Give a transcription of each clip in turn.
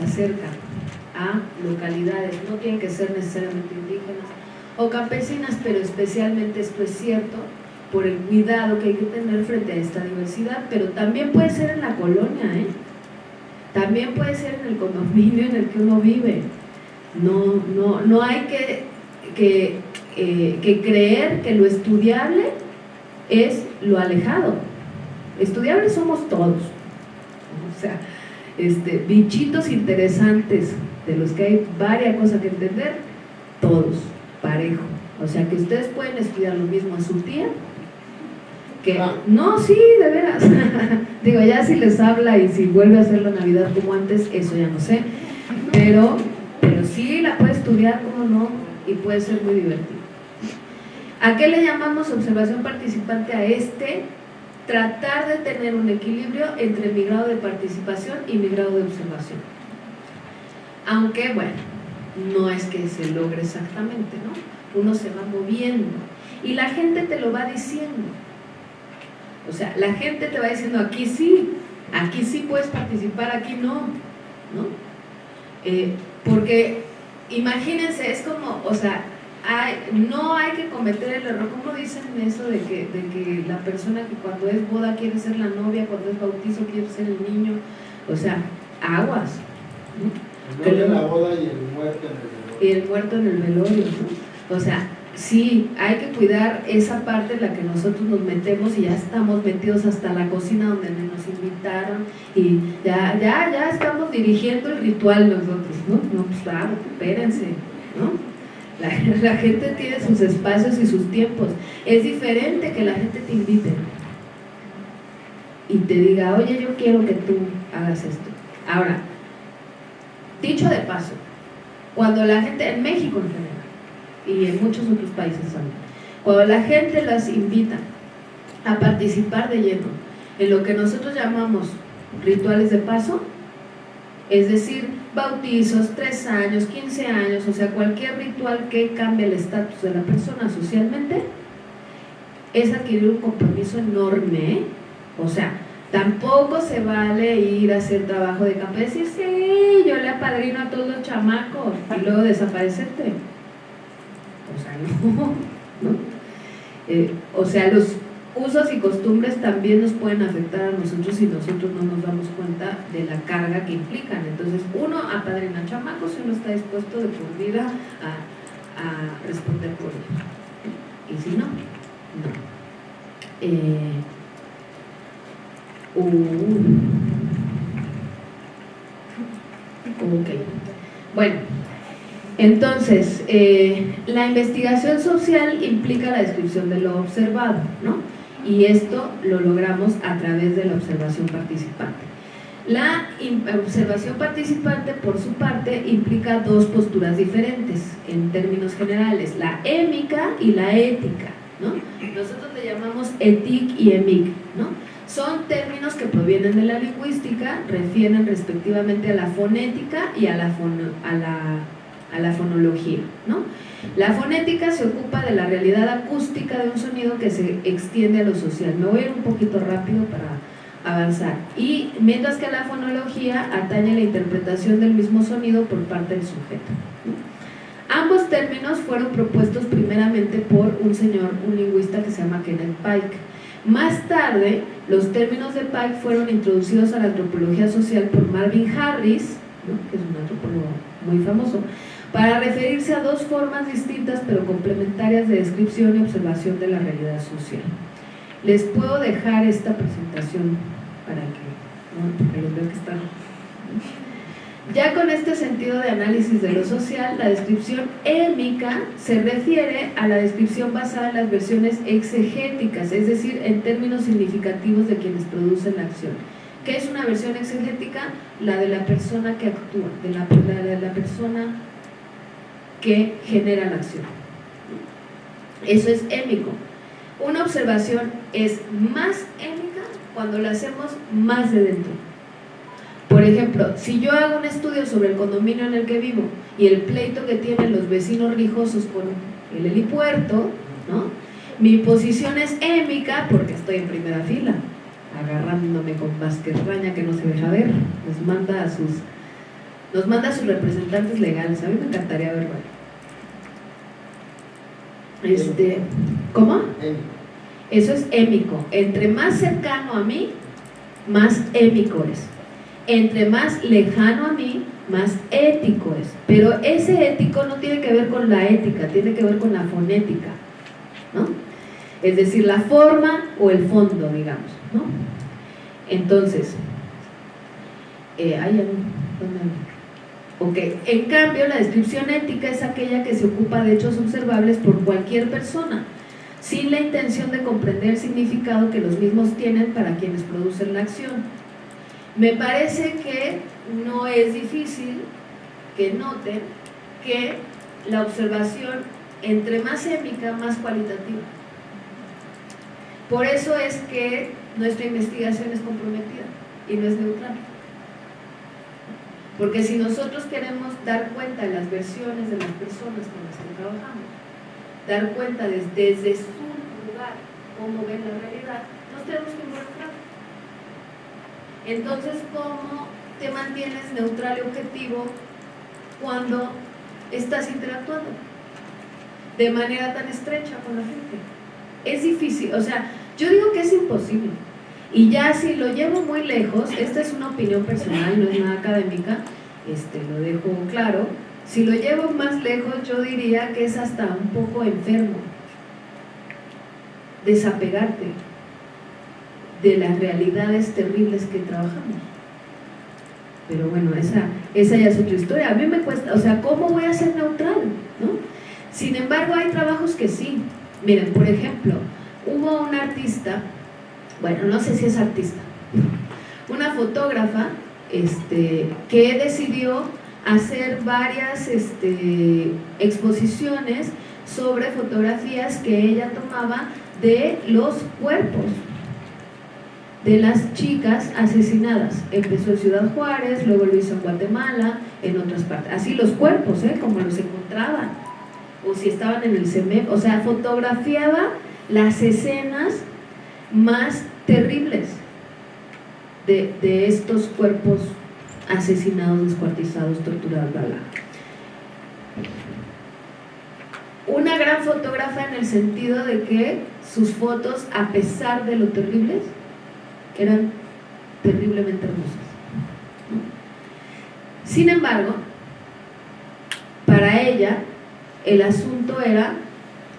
se acercan a localidades, no tienen que ser necesariamente indígenas o campesinas, pero especialmente esto es cierto por el cuidado que hay que tener frente a esta diversidad, pero también puede ser en la colonia, ¿eh? también puede ser en el condominio en el que uno vive. No, no, no hay que, que, eh, que creer que lo estudiable es lo alejado. Estudiables somos todos. O sea, este, bichitos interesantes de los que hay varias cosas que entender, todos, parejo. O sea que ustedes pueden estudiar lo mismo a su tía, que ah. no, sí, de veras. Digo, ya si les habla y si vuelve a hacer la Navidad como antes, eso ya no sé. Pero, pero sí la puede estudiar, como no, y puede ser muy divertido. ¿A qué le llamamos observación participante a este? Tratar de tener un equilibrio entre mi grado de participación y mi grado de observación. Aunque, bueno, no es que se logre exactamente, ¿no? Uno se va moviendo y la gente te lo va diciendo. O sea, la gente te va diciendo, aquí sí, aquí sí puedes participar, aquí no, ¿no? Eh, porque imagínense, es como, o sea, no hay que cometer el error, ¿cómo dicen eso de que, de que la persona que cuando es boda quiere ser la novia, cuando es bautizo quiere ser el niño? O sea, aguas. ¿no? la boda y el muerto en el velorio. Y el muerto en el velorio, ¿no? O sea, sí, hay que cuidar esa parte en la que nosotros nos metemos y ya estamos metidos hasta la cocina donde nos invitaron y ya, ya, ya estamos dirigiendo el ritual nosotros, ¿no? No, pues claro, espérense, ¿no? La, gente tiene sus espacios y sus tiempos. Es diferente que la gente te invite y te diga, oye, yo quiero que tú hagas esto. Ahora, dicho de paso, cuando la gente, en México en general, y en muchos otros países también, cuando la gente las invita a participar de lleno en lo que nosotros llamamos rituales de paso, es decir, bautizos, tres años, 15 años, o sea, cualquier ritual que cambie el estatus de la persona socialmente, es adquirir un compromiso enorme, ¿eh? o sea, tampoco se vale ir a hacer trabajo de campo y decir, sí, yo le apadrino a todos los chamacos y luego desaparecerte. O sea, no, ¿no? Eh, o sea, los usos y costumbres también nos pueden afectar a nosotros si nosotros no nos damos cuenta de la carga que implican. Entonces, uno apadrina chamacos si uno está dispuesto de por vida a, responder por ellos. Y si no, no. Eh, uh, ok. Bueno, entonces, eh, la investigación social implica la descripción de lo observado, ¿no? Y esto lo logramos a través de la observación participante. La observación participante, por su parte, implica dos posturas diferentes en términos generales, la émica y la ética. ¿no? Nosotros le llamamos etic y emic. ¿no? Son términos que provienen de la lingüística, refieren respectivamente a la fonética y a la, a la, a la fonología. ¿no? La fonética se ocupa de la realidad acústica de un sonido que se extiende a lo social. Me voy a ir un poquito rápido para avanzar. Y mientras que la fonología atañe la interpretación del mismo sonido por parte del sujeto. Ambos términos fueron propuestos primeramente por un señor, un lingüista que se llama Kenneth Pike. Más tarde, los términos de Pike fueron introducidos a la antropología social por Marvin Harris, que es un antropólogo muy famoso, para referirse a dos formas distintas pero complementarias de descripción y observación de la realidad social. Les puedo dejar esta presentación para que, porque les veo que están... Ya con este sentido de análisis de lo social, la descripción émica se refiere a la descripción basada en las versiones exegéticas, es decir, en términos significativos de quienes producen la acción. ¿Qué es una versión exegética? La de la persona que actúa, de la, de la persona que genera la acción. Eso es émico. Una observación es más émica cuando la hacemos más de dentro. Por ejemplo, si yo hago un estudio sobre el condominio en el que vivo y el pleito que tienen los vecinos rijosos con el helipuerto, ¿no? mi posición es émica porque estoy en primera fila, agarrándome con Vázquez Raña que no se deja ver, les manda a sus Nos manda sus representantes legales, a mí me encantaría verlo. Este, ¿Cómo? Eso es émico. Entre más cercano a mí, más émico es. Entre más lejano a mí, más ético es. Pero ese ético no tiene que ver con la ética, tiene que ver con la fonética. ¿no? Es decir, la forma o el fondo, digamos. ¿no? Entonces, eh, ¿hay Ok, en cambio la descripción ética es aquella que se ocupa de hechos observables por cualquier persona, sin la intención de comprender el significado que los mismos tienen para quienes producen la acción. Me parece que no es difícil que noten que la observación entre más épica, más cualitativa. Por eso es que nuestra investigación es comprometida y no es neutral. Porque si nosotros queremos dar cuenta de las versiones de las personas con las que trabajamos, dar cuenta desde, su lugar cómo ven la realidad, nos tenemos que involucrar. Entonces, ¿cómo te mantienes neutral y objetivo cuando estás interactuando de manera tan estrecha con la gente? Es difícil, o sea, yo digo que es imposible y ya si lo llevo muy lejos, esta es una opinión personal, no es nada académica, este, lo dejo claro, si lo llevo más lejos yo diría que es hasta un poco enfermo desapegarte de las realidades terribles que trabajamos. Pero bueno, esa, esa ya es otra historia. A mí me cuesta, o sea, ¿cómo voy a ser neutral? ¿no? Sin embargo, hay trabajos que sí. Miren, por ejemplo, hubo un artista bueno, no sé si es artista, una fotógrafa este, que decidió hacer varias este, exposiciones sobre fotografías que ella tomaba de los cuerpos de las chicas asesinadas. Empezó en Ciudad Juárez, luego lo hizo en Guatemala, en otras partes. Así los cuerpos, ¿eh? como los encontraban, o si estaban en el CEMEP, o sea, fotografiaba las escenas más terribles de, estos cuerpos asesinados, descuartizados, torturados, bla, Una gran fotógrafa en el sentido de que sus fotos, a pesar de lo terribles, eran terriblemente hermosas. Sin embargo, para ella, el asunto era,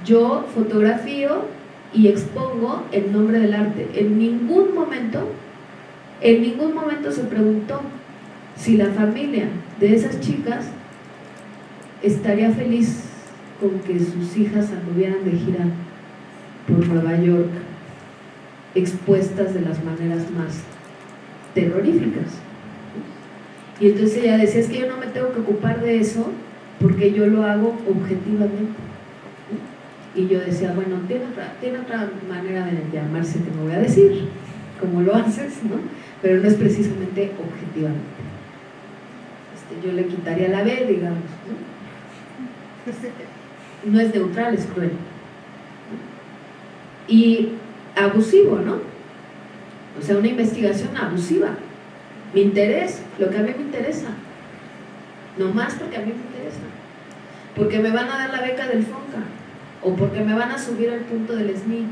yo fotografío y expongo el nombre del arte. En ningún momento, en ningún momento se preguntó si la familia de esas chicas estaría feliz con que sus hijas anduvieran de gira por Nueva York expuestas de las maneras más terroríficas. Y entonces ella decía, es que yo no me tengo que ocupar de eso porque yo lo hago objetivamente. Y yo decía, bueno, tiene otra, tiene otra manera de llamarse que no voy a decir, como lo haces, ¿no? Pero no es precisamente objetivamente. Este, yo le quitaría la B, digamos. ¿no? no es neutral, es cruel. Y abusivo, ¿no? O sea, una investigación abusiva. Mi interés, lo que a mí me interesa. No más porque a mí me interesa. Porque me van a dar la beca del FONCA o porque me van a subir al punto del SNI.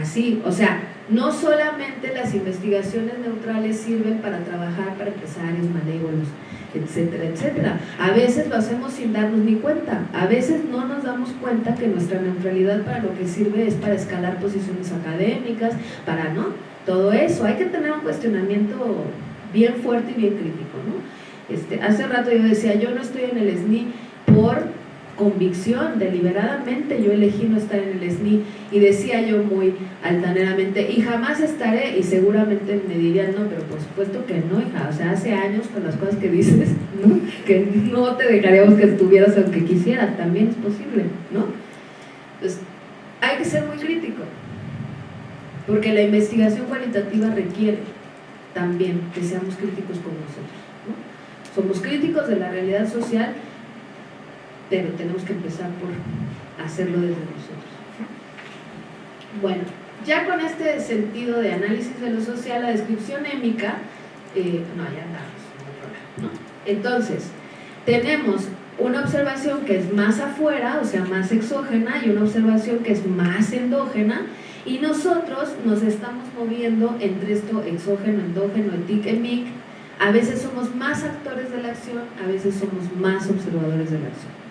Así, o sea, no solamente las investigaciones neutrales sirven para trabajar para empresarios, malévolos, etcétera, etcétera. A veces lo hacemos sin darnos ni cuenta. A veces no nos damos cuenta que nuestra neutralidad para lo que sirve es para escalar posiciones académicas, para, ¿no? Todo eso. Hay que tener un cuestionamiento bien fuerte y bien crítico, ¿no? Este, hace rato yo decía, yo no estoy en el SNI por convicción, deliberadamente yo elegí no estar en el SNI y decía yo muy altaneramente, y jamás estaré, y seguramente me dirían, no, pero por supuesto que no, hija, o sea, hace años con las cosas que dices, que no te dejaríamos que estuvieras aunque quisieras, también es posible, ¿no? Pues hay que ser muy crítico, porque la investigación cualitativa requiere también que seamos críticos con nosotros, ¿no? Somos críticos de la realidad social pero tenemos que empezar por hacerlo desde nosotros. Bueno, ya con este sentido de análisis de lo social, la descripción émica, eh, no, ya andamos, Entonces, tenemos una observación que es más afuera, o sea, más exógena, y una observación que es más endógena, y nosotros nos estamos moviendo entre esto exógeno, endógeno, etic, emic, a veces somos más actores de la acción, a veces somos más observadores de la acción.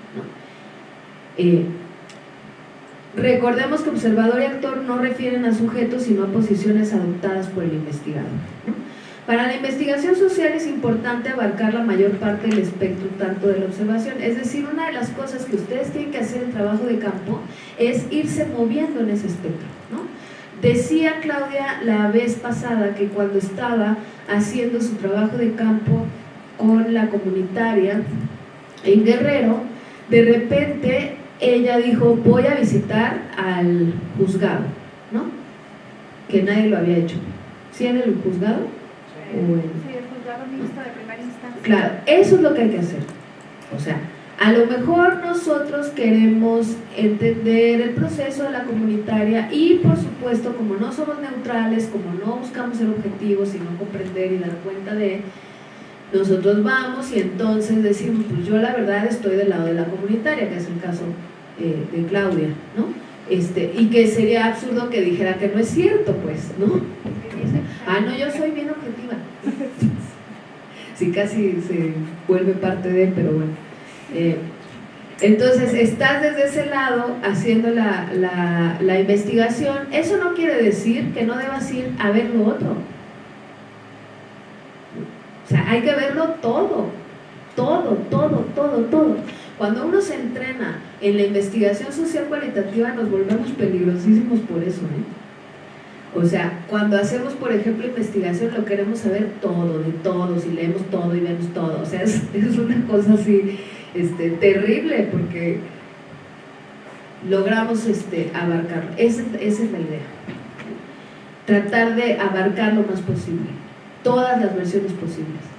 Recordemos que observador y actor no refieren a sujetos, sino a posiciones adoptadas por el investigador. Para la investigación social es importante abarcar la mayor parte del espectro tanto de la observación, es decir, una de las cosas que ustedes tienen que hacer en trabajo de campo es irse moviendo en ese espectro. Decía Claudia la vez pasada que cuando estaba haciendo su trabajo de campo con la comunitaria en Guerrero, de repente ella dijo, voy a visitar al juzgado, ¿no? Que nadie lo había hecho. ¿Sí en el juzgado? Claro, eso es lo que hay que hacer. O sea, a lo mejor nosotros queremos entender el proceso de la comunitaria y por supuesto como no somos neutrales, como no buscamos el objetivo, sino comprender y dar cuenta de, nosotros vamos y entonces decimos, pues yo la verdad estoy del lado de la comunitaria, que es el caso eh, de Claudia, ¿no? Este, y que sería absurdo que dijera que no es cierto, pues, ¿no? Ah, no, yo soy bien objetiva. Sí, casi se vuelve parte de, pero bueno. Eh, entonces, estás desde ese lado haciendo la, la, investigación. Eso no quiere decir que no debas ir a ver lo otro. O sea, hay que verlo todo. Todo, todo, todo, todo. Cuando uno se entrena en la investigación social cualitativa, nos volvemos peligrosísimos por eso. ¿eh? O sea, cuando hacemos, por ejemplo, investigación, lo queremos saber todo, de todos, y leemos todo y vemos todo. O sea, es, una cosa así este, terrible porque logramos este, abarcar. Esa, esa es la idea. Tratar de abarcar lo más posible, todas las versiones posibles.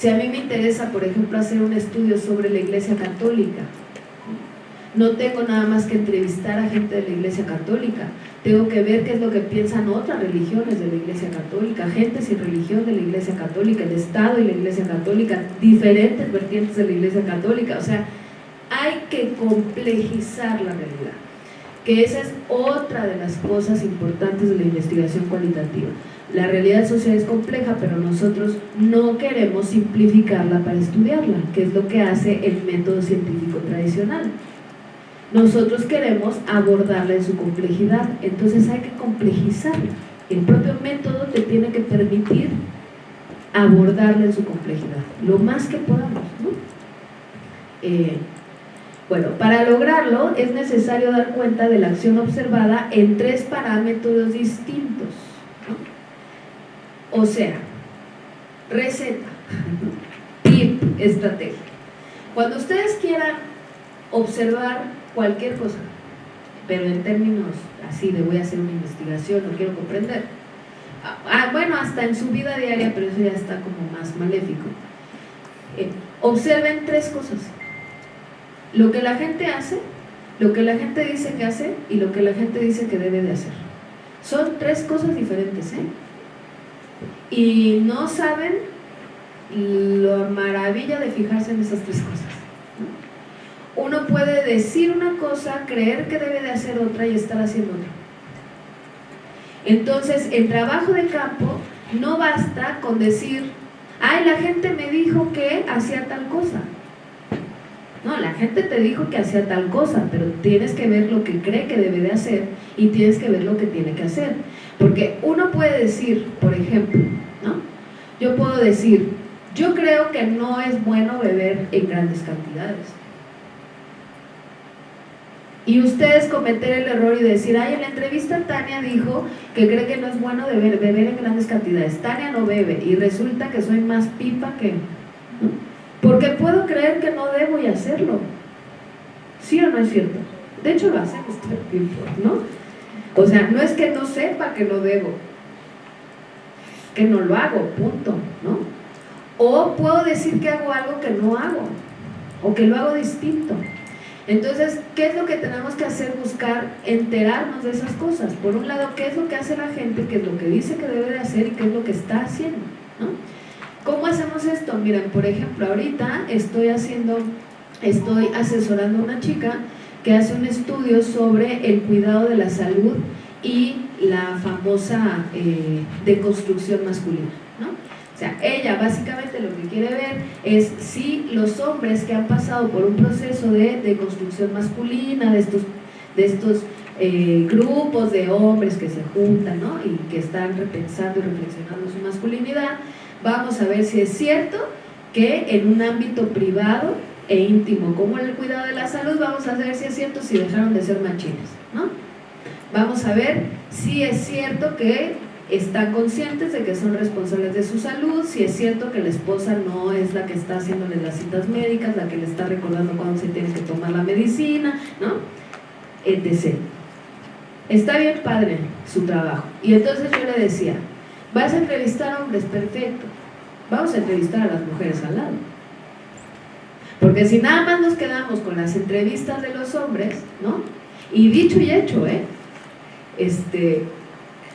Si a mí me interesa, por ejemplo, hacer un estudio sobre la Iglesia Católica, no tengo nada más que entrevistar a gente de la Iglesia Católica, tengo que ver qué es lo que piensan otras religiones de la Iglesia Católica, gente sin religión de la Iglesia Católica, el Estado y la Iglesia Católica, diferentes vertientes de la Iglesia Católica, o sea, hay que complejizar la realidad, que esa es otra de las cosas importantes de la investigación cualitativa. La realidad social es compleja, pero nosotros no queremos simplificarla para estudiarla, que es lo que hace el método científico tradicional nosotros queremos abordarla en su complejidad, entonces hay que complejizarla. El propio método te tiene que permitir abordarla en su complejidad, lo más que podamos. Eh, bueno, para lograrlo es necesario dar cuenta de la acción observada en tres parámetros distintos. O sea, receta, tip, estrategia. Cuando ustedes quieran observar cualquier cosa, pero en términos así de voy a hacer una investigación, no quiero comprender. Ah, ah, bueno, hasta en su vida diaria, pero eso ya está como más maléfico. Eh, observen tres cosas. Lo que la gente hace, lo que la gente dice que hace y lo que la gente dice que debe de hacer. Son tres cosas diferentes, ¿eh? Y no saben la maravilla de fijarse en esas tres cosas uno puede decir una cosa, creer que debe de hacer otra y estar haciendo otra. Entonces, el trabajo de campo no basta con decir, ay, la gente me dijo que hacía tal cosa. No, la gente te dijo que hacía tal cosa, pero tienes que ver lo que cree que debe de hacer y tienes que ver lo que tiene que hacer. Porque uno puede decir, por ejemplo, ¿no? Yo puedo decir, yo creo que no es bueno beber en grandes cantidades y ustedes cometer el error y decir, ay, en la entrevista Tania dijo que cree que no es bueno beber, beber en grandes cantidades. Tania no bebe y resulta que soy más pipa que... Porque puedo creer que no debo y hacerlo. ¿Sí o no es cierto? De hecho lo hacemos todo el tiempo, ¿no? O sea, no es que no sepa que lo debo, que no lo hago, punto, ¿no? O puedo decir que hago algo que no hago, o que lo hago distinto. Entonces, ¿qué es lo que tenemos que hacer? Buscar enterarnos de esas cosas. Por un lado, ¿qué es lo que hace la gente? ¿Qué es lo que dice que debe de hacer y qué es lo que está haciendo? ¿Cómo hacemos esto? Miren, por ejemplo, ahorita estoy haciendo, estoy asesorando a una chica que hace un estudio sobre el cuidado de la salud y la famosa eh, deconstrucción masculina, ¿no? O sea, ella básicamente lo que quiere ver es si los hombres que han pasado por un proceso de deconstrucción masculina, de estos, de estos eh, grupos de hombres que se juntan ¿no? y que están repensando y reflexionando su masculinidad, vamos a ver si es cierto que en un ámbito privado e íntimo como el cuidado de la salud, vamos a ver si es cierto si dejaron de ser machines, ¿no? Vamos a ver si es cierto que están conscientes de que son responsables de su salud, si es cierto que la esposa no es la que está haciéndole las citas médicas, la que le está recordando cuándo se tiene que tomar la medicina, ¿no? etc. Está bien padre su trabajo. Y entonces yo le decía, vas a entrevistar hombres, perfecto. Vamos a entrevistar a las mujeres al lado. Porque si nada más nos quedamos con las entrevistas de los hombres, ¿no? Y dicho y hecho, ¿eh? Este,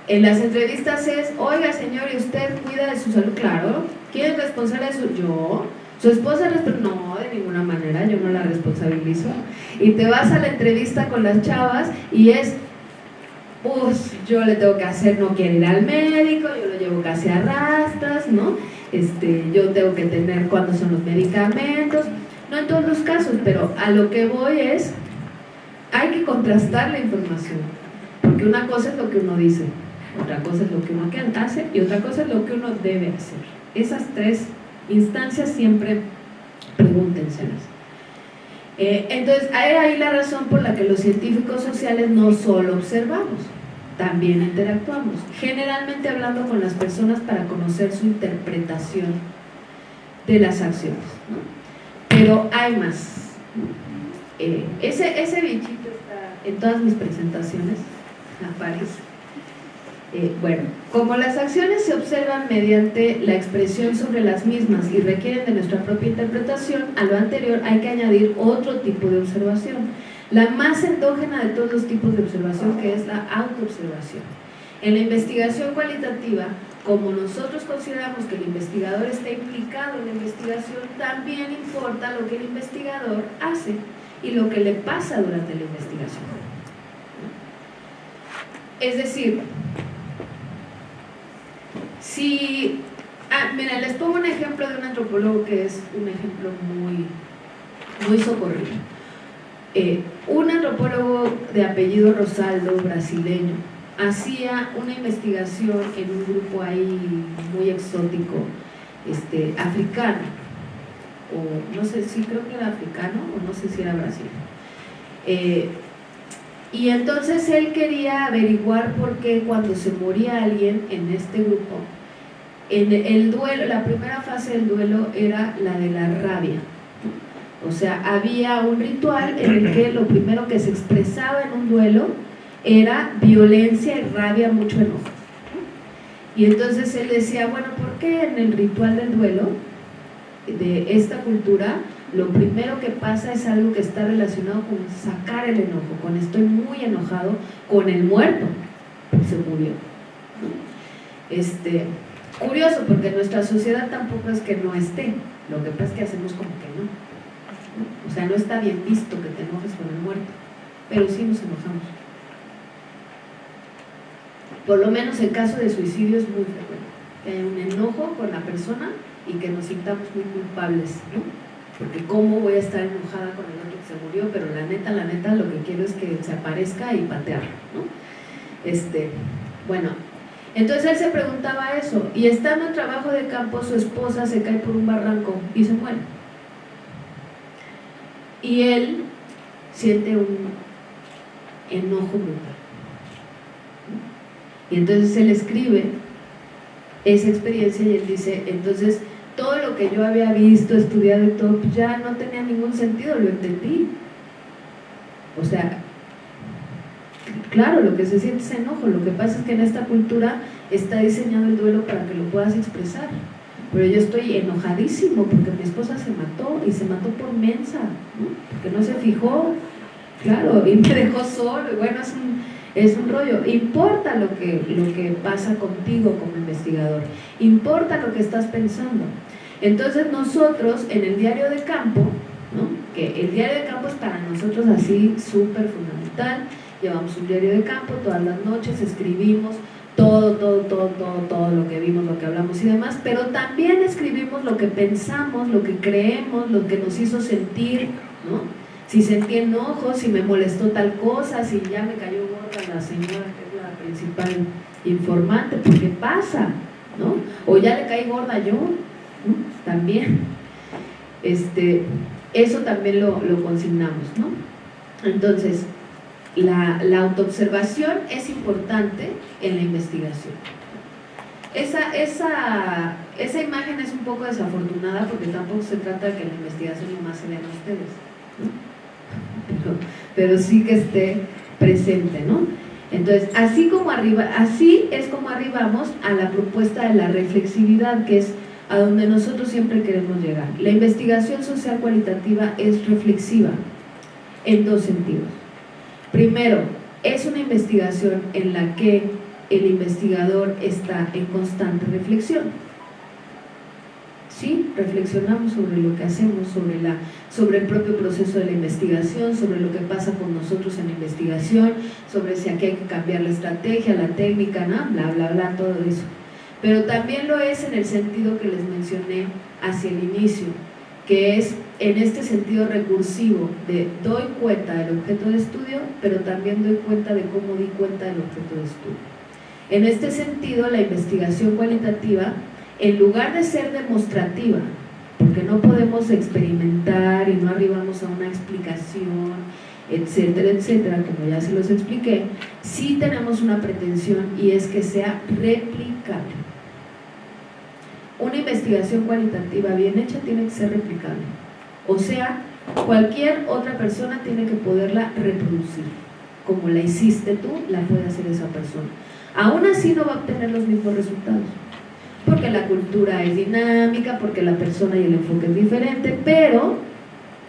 en las entrevistas es, oiga señor, ¿y usted cuida de su salud? Claro. ¿Quién es responsable de su? Yo. ¿Su esposa No, de ninguna manera, yo no la responsabilizo. Y te vas a la entrevista con las chavas y es, yo le tengo que hacer, no quiere ir al médico, yo lo llevo casi a rastas, ¿no? Este, yo tengo que tener cuándo son los medicamentos, no en todos los casos, pero a lo que voy es, hay que contrastar la información, porque una cosa es lo que uno dice, otra cosa es lo que uno hace y otra cosa es lo que uno debe hacer. Esas tres instancias siempre pregúntenselas. Eh, entonces, hay ahí la razón por la que los científicos sociales no solo observamos, también interactuamos, generalmente hablando con las personas para conocer su interpretación de las acciones. Pero hay más. Eh, ese, ese bichito está en todas mis presentaciones, aparece. Eh, bueno, como las acciones se observan mediante la expresión sobre las mismas y requieren de nuestra propia interpretación, a lo anterior hay que añadir otro tipo de observación, la más endógena de todos los tipos de observación, que es la autoobservación. En la investigación cualitativa, como nosotros consideramos que el investigador está implicado en la investigación, también importa lo que el investigador hace y lo que le pasa durante la investigación. Es decir, si, ah, mira, les pongo un ejemplo de un antropólogo que es un ejemplo muy, muy socorrido. Eh, un antropólogo de apellido Rosaldo, brasileño, hacía una investigación en un grupo ahí muy exótico, este, africano, o no sé si creo que era africano o no sé si era brasileño. Eh, y entonces él quería averiguar por qué cuando se moría alguien en este grupo, en el duelo, la primera fase del duelo era la de la rabia. O sea, había un ritual en el que lo primero que se expresaba en un duelo era violencia y rabia, mucho enojo. Y entonces él decía, bueno, ¿por qué en el ritual del duelo de esta cultura lo primero que pasa es algo que está relacionado con sacar el enojo, con estoy muy enojado con el muerto, porque se murió. Este, curioso, porque nuestra sociedad tampoco es que no esté, lo que pasa es que hacemos como que no. O sea, no está bien visto que te enojes con el muerto, pero sí nos enojamos. Por lo menos en caso de suicidio es muy frecuente, que haya un enojo con la persona y que nos sintamos muy culpables, ¿no? porque cómo voy a estar enojada con el otro que se murió, pero la neta, la neta, lo que quiero es que se aparezca y patearlo, ¿no? Este, bueno, entonces él se preguntaba eso, y estando en trabajo de campo, su esposa se cae por un barranco y se muere. Y él siente un enojo brutal. Y entonces él escribe esa experiencia y él dice, entonces todo lo que yo había visto, estudiado y todo, pues ya no tenía ningún sentido, lo entendí. O sea, claro, lo que se siente es enojo, lo que pasa es que en esta cultura está diseñado el duelo para que lo puedas expresar. Pero yo estoy enojadísimo porque mi esposa se mató y se mató por mensa, porque no se fijó, claro, y me dejó solo. Y bueno, es un, es un rollo. Importa lo que, lo que pasa contigo como investigador, importa lo que estás pensando. Entonces nosotros en el diario de campo, que el diario de campo es para nosotros así súper fundamental, llevamos un diario de campo todas las noches, escribimos todo, todo, todo, todo, todo lo que vimos, lo que hablamos y demás, pero también escribimos lo que pensamos, lo que creemos, lo que nos hizo sentir, ¿no? Si sentí enojo, si me molestó tal cosa, si ya me cayó gorda la señora que es la principal informante, porque pasa, ¿no? O ya le caí gorda yo, ¿no? También. Este, eso también lo, lo consignamos, ¿no? Entonces, la, autoobservación es importante en la investigación. Esa, esa, esa imagen es un poco desafortunada porque tampoco se trata de que la investigación nomás se vean ustedes, pero, pero, sí que esté presente, ¿no? Entonces, así, como arriba, así es como arribamos a la propuesta de la reflexividad, que es a donde nosotros siempre queremos llegar. La investigación social cualitativa es reflexiva en dos sentidos. Primero, es una investigación en la que el investigador está en constante reflexión. Sí, reflexionamos sobre lo que hacemos, sobre, la, sobre el propio proceso de la investigación, sobre lo que pasa con nosotros en la investigación, sobre si aquí hay que cambiar la estrategia, la técnica, ¿no? bla, bla, bla, todo eso. Pero también lo es en el sentido que les mencioné hacia el inicio, que es en este sentido recursivo de doy cuenta del objeto de estudio, pero también doy cuenta de cómo di cuenta del objeto de estudio. En este sentido, la investigación cualitativa, en lugar de ser demostrativa, porque no podemos experimentar y no arribamos a una explicación, etcétera, etcétera, como ya se los expliqué, sí tenemos una pretensión y es que sea replicable. Una investigación cualitativa bien hecha tiene que ser replicable. O sea, cualquier otra persona tiene que poderla reproducir. Como la hiciste tú, la puede hacer esa persona. Aún así no va a obtener los mismos resultados. Porque la cultura es dinámica, porque la persona y el enfoque es diferente, pero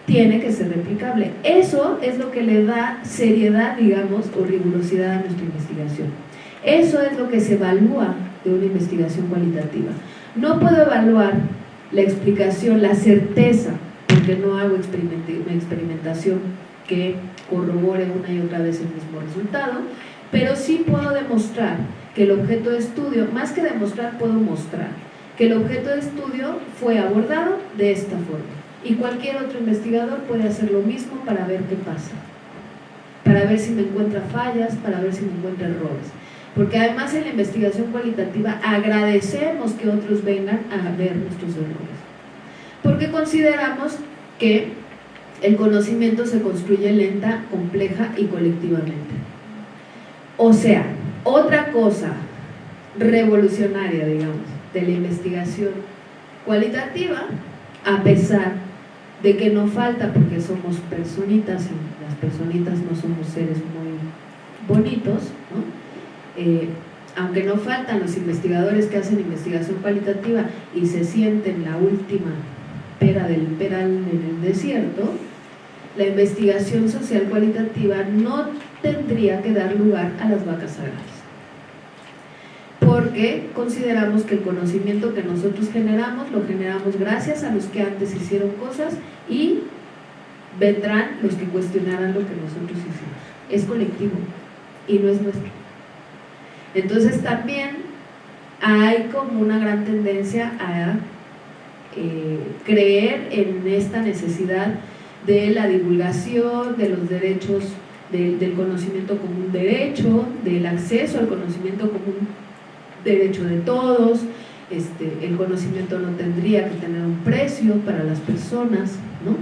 tiene que ser replicable. Eso es lo que le da seriedad, digamos, o rigurosidad a nuestra investigación. Eso es lo que se evalúa de una investigación cualitativa. No puedo evaluar la explicación, la certeza porque no hago experimentación que corrobore una y otra vez el mismo resultado, pero sí puedo demostrar que el objeto de estudio, más que demostrar, puedo mostrar que el objeto de estudio fue abordado de esta forma. Y cualquier otro investigador puede hacer lo mismo para ver qué pasa, para ver si me encuentra fallas, para ver si me encuentra errores. Porque además en la investigación cualitativa agradecemos que otros vengan a ver nuestros errores porque consideramos que el conocimiento se construye lenta, compleja y colectivamente. O sea, otra cosa revolucionaria, digamos, de la investigación cualitativa, a pesar de que no falta porque somos personitas y las personitas no somos seres muy bonitos, eh, aunque no faltan los investigadores que hacen investigación cualitativa y se sienten la última pera del peral en el desierto, la investigación social cualitativa no tendría que dar lugar a las vacas sagradas. Porque consideramos que el conocimiento que nosotros generamos, lo generamos gracias a los que antes hicieron cosas y vendrán los que cuestionarán lo que nosotros hicimos. Es colectivo y no es nuestro. Entonces también hay como una gran tendencia a eh, creer en esta necesidad de la divulgación de los derechos del conocimiento como un derecho, del acceso al conocimiento como un derecho de todos, este, el conocimiento no tendría que tener un precio para las personas, ¿no?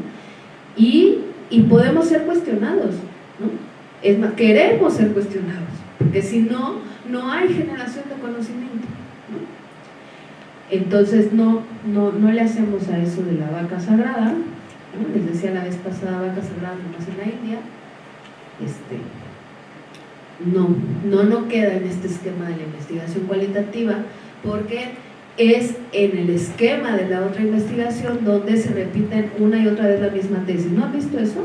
Y, y podemos ser cuestionados, ¿no? Es más, queremos ser cuestionados, porque si no, no hay generación de conocimiento. Entonces no, no, no, le hacemos a eso de la vaca sagrada, les decía la vez pasada, vaca sagrada nomás en la India, este, no, no, no queda en este esquema de la investigación cualitativa porque es en el esquema de la otra investigación donde se repiten una y otra vez la misma tesis. ¿No han visto eso?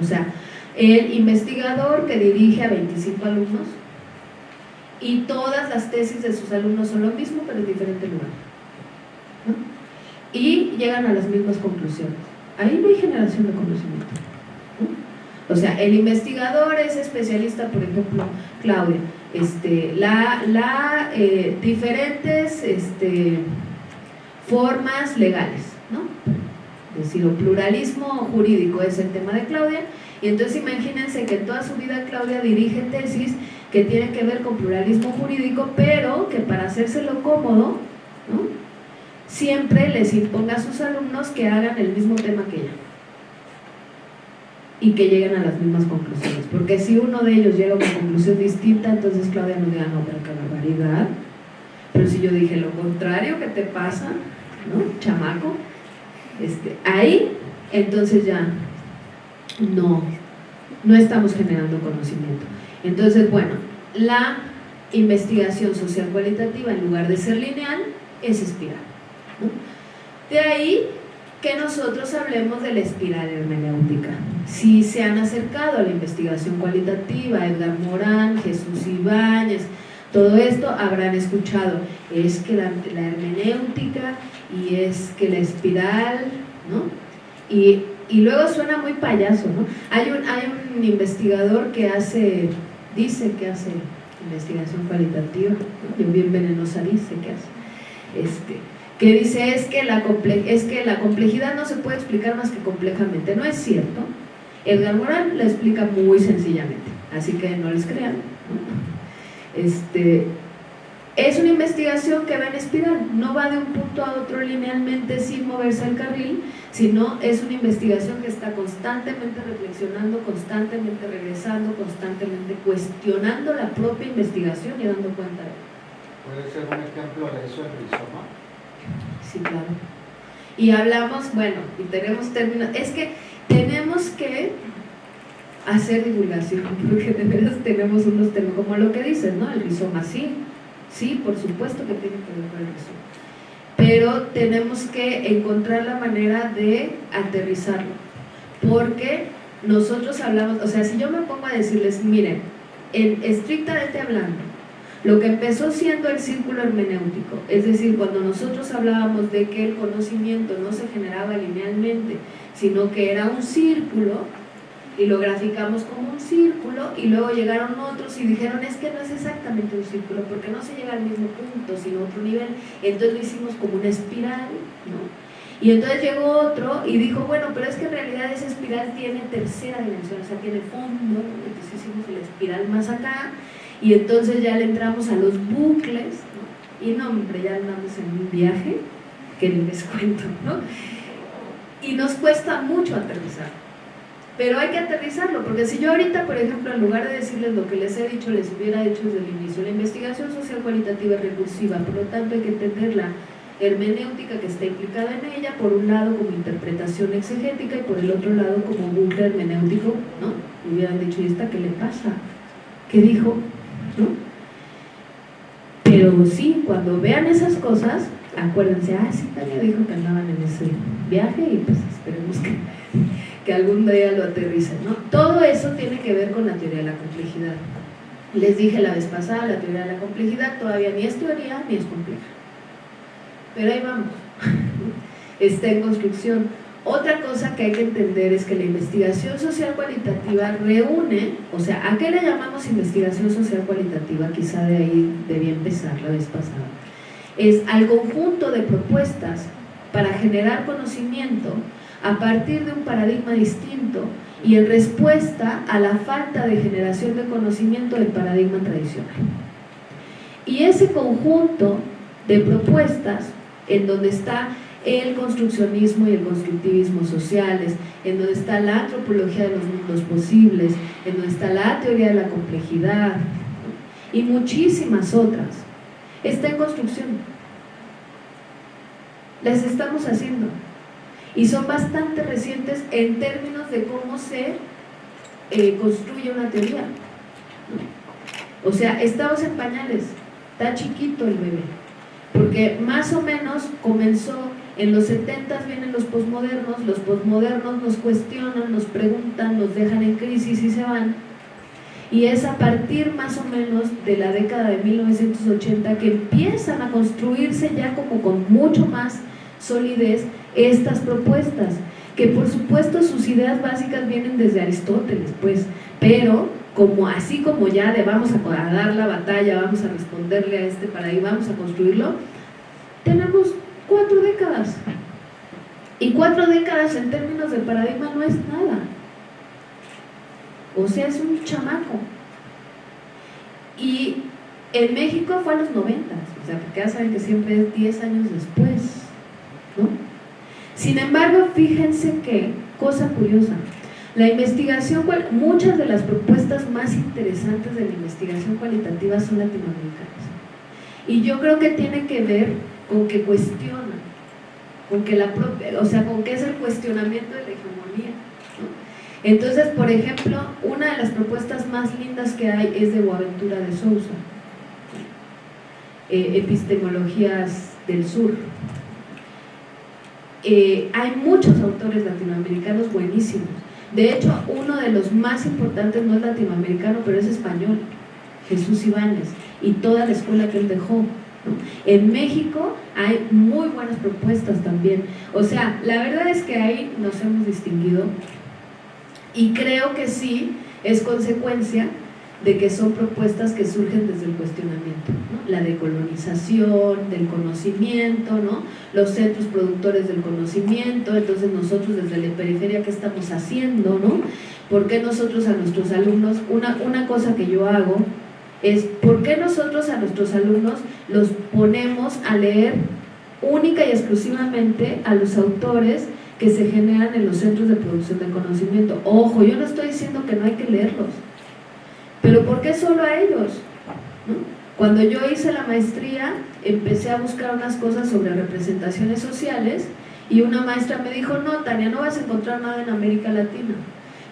O sea, el investigador que dirige a 25 alumnos y todas las tesis de sus alumnos son lo mismo, pero en diferente lugar. Y llegan a las mismas conclusiones. Ahí no hay generación de conocimiento. O sea, el investigador es especialista, por ejemplo, Claudia, este, la, la eh, diferentes este, formas legales, ¿no? Es decir, pluralismo jurídico es el tema de Claudia, y entonces imagínense que toda su vida Claudia dirige tesis que tienen que ver con pluralismo jurídico, pero que para hacérselo cómodo, ¿no? Siempre les imponga a sus alumnos que hagan el mismo tema que ella y que lleguen a las mismas conclusiones. Porque si uno de ellos llega a una conclusión distinta, entonces Claudia no diga, no, pero qué barbaridad. Pero si yo dije lo contrario, ¿qué te pasa? ¿No? Chamaco. Este, ahí, entonces ya no, no estamos generando conocimiento. Entonces, bueno, la investigación social cualitativa, en lugar de ser lineal, es espiral. De ahí que nosotros hablemos de la espiral hermenéutica. Si se han acercado a la investigación cualitativa, Edgar Morán, Jesús Ibáñez, todo esto habrán escuchado, es que la, hermenéutica y es que la espiral, ¿no? Y, luego suena muy payaso, ¿no? Hay un, hay un investigador que hace, dice que hace investigación cualitativa, yo bien venenosa dice que hace, este, que dice es que, la es que la complejidad no se puede explicar más que complejamente. No es cierto. Edgar Moral la explica muy sencillamente, así que no les crean. Este, es una investigación que va en espiral, no va de un punto a otro linealmente sin moverse al carril, sino es una investigación que está constantemente reflexionando, constantemente regresando, constantemente cuestionando la propia investigación y dando cuenta de ¿Puede ser un ejemplo de eso el rizoma? Sí, claro. Y hablamos, bueno, y tenemos términos, es que tenemos que hacer divulgación, porque de veras tenemos unos términos, como lo que dices, ¿no? El rizoma, sí, sí, por supuesto que tiene que ver con el rizoma. Pero tenemos que encontrar la manera de aterrizarlo, porque nosotros hablamos, o sea, si yo me pongo a decirles, miren, en, estrictamente hablando, lo que empezó siendo el círculo hermenéutico, es decir, cuando nosotros hablábamos de que el conocimiento no se generaba linealmente, sino que era un círculo, y lo graficamos como un círculo, y luego llegaron otros y dijeron, es que no es exactamente un círculo, porque no se llega al mismo punto, sino a otro nivel, entonces lo hicimos como una espiral, ¿no? Y entonces llegó otro y dijo, bueno, pero es que en realidad esa espiral tiene tercera dimensión, o sea, tiene fondo, entonces hicimos la espiral más acá, y entonces ya le entramos a los bucles, y no, hombre, ya andamos en un viaje, que ni les cuento, ¿no? Y nos cuesta mucho aterrizar, pero hay que aterrizarlo, porque si yo ahorita, por ejemplo, en lugar de decirles lo que les he dicho, les hubiera dicho desde el inicio, la investigación social cualitativa recursiva, por lo tanto hay que entender la hermenéutica que está implicada en ella, por un lado como interpretación exegética y por el otro lado como bucle hermenéutico, ¿no? hubieran dicho, ¿y esta qué le pasa? ¿Qué dijo? Pero sí, cuando vean esas cosas, acuérdense, ah, sí, Tania dijo que andaban en ese viaje y pues esperemos que, que algún día lo aterricen, ¿no? Todo eso tiene que ver con la teoría de la complejidad. Les dije la vez pasada, la teoría de la complejidad todavía ni es teoría ni es compleja. Pero ahí vamos, está en construcción. Otra cosa que hay que entender es que la investigación social cualitativa reúne, o sea, ¿a qué le llamamos investigación social cualitativa? Quizá de ahí debía empezar la vez pasada. Es al conjunto de propuestas para generar conocimiento a partir de un paradigma distinto y en respuesta a la falta de generación de conocimiento del paradigma tradicional. Y ese conjunto de propuestas en donde está el construccionismo y el constructivismo sociales, en donde está la antropología de los mundos posibles, en donde está la teoría de la complejidad y muchísimas otras. Está en construcción. Las estamos haciendo. Y son bastante recientes en términos de cómo se eh, construye una teoría. O sea, estamos en pañales, está chiquito el bebé, porque más o menos comenzó En los 70 vienen los posmodernos, los posmodernos nos cuestionan, nos preguntan, nos dejan en crisis y se van. Y es a partir más o menos de la década de 1980 que empiezan a construirse ya como con mucho más solidez estas propuestas, que por supuesto sus ideas básicas vienen desde Aristóteles, pues, pero como así como ya de vamos a, dar la batalla, vamos a responderle a este paradigma, vamos a construirlo, tenemos cuatro décadas. Y cuatro décadas en términos de paradigma no es nada. O sea, es un chamaco. Y en México fue a los 90, o sea, porque ya saben que siempre es 10 años después, ¿no? Sin embargo, fíjense que, cosa curiosa, la investigación, muchas de las propuestas más interesantes de la investigación cualitativa son latinoamericanas. Y yo creo que tiene que ver con que cuestionan, con que la propia, o sea, con que es el cuestionamiento de la hegemonía. Entonces, por ejemplo, una de las propuestas más lindas que hay es de Boaventura de Sousa, eh, Epistemologías del Sur. Eh, hay muchos autores latinoamericanos buenísimos de hecho, uno de los más importantes no es latinoamericano, pero es español, Jesús Ibáñez, y toda la escuela que él dejó. En México hay muy buenas propuestas también. O sea, la verdad es que ahí nos hemos distinguido y creo que sí es consecuencia de que son propuestas que surgen desde el cuestionamiento, la decolonización, del conocimiento, ¿no? los centros productores del conocimiento, entonces nosotros desde la periferia, ¿qué estamos haciendo? ¿no? ¿Por qué nosotros a nuestros alumnos, una, una cosa que yo hago es, ¿por qué nosotros a nuestros alumnos los ponemos a leer única y exclusivamente a los autores que se generan en los centros de producción de conocimiento? Ojo, yo no estoy diciendo que no hay que leerlos, pero ¿por qué solo a ellos? Cuando yo hice la maestría, empecé a buscar unas cosas sobre representaciones sociales y una maestra me dijo, no, Tania, no vas a encontrar nada en América Latina.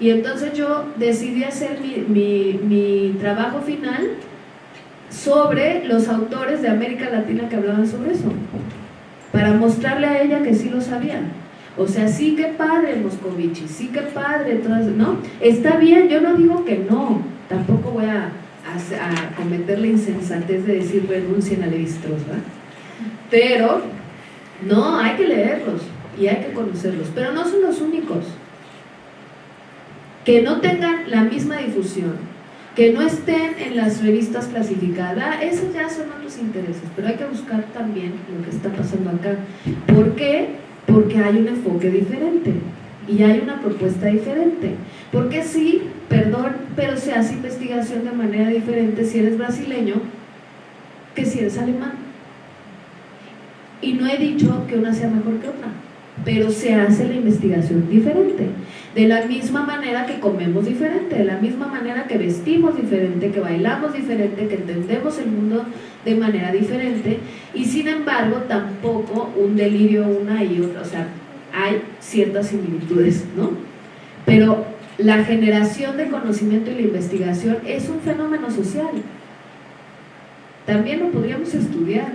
Y entonces yo decidí hacer mi, mi trabajo final sobre los autores de América Latina que hablaban sobre eso, para mostrarle a ella que sí lo sabían. O sea, sí que padre Moscovici, sí que padre, todas, ¿no? Está bien, yo no digo que no, tampoco voy a, cometer la insensatez de decir renuncien a Levi-Strauss, Pero, no, hay que leerlos y hay que conocerlos, pero no son los únicos. Que no tengan la misma difusión, que no estén en las revistas clasificadas, esos ya son otros intereses, pero hay que buscar también lo que está pasando acá. ¿Por qué? Porque hay un enfoque diferente y hay una propuesta diferente. Porque sí, perdón, pero se hace investigación de manera diferente si eres brasileño que si eres alemán. Y no he dicho que una sea mejor que otra, pero se hace la investigación diferente. De la misma manera que comemos diferente, de la misma manera que vestimos diferente, que bailamos diferente, que entendemos el mundo de manera diferente y sin embargo tampoco un delirio una y otra, o sea, hay ciertas similitudes, ¿no? Pero la generación de conocimiento y la investigación es un fenómeno social. También lo podríamos estudiar,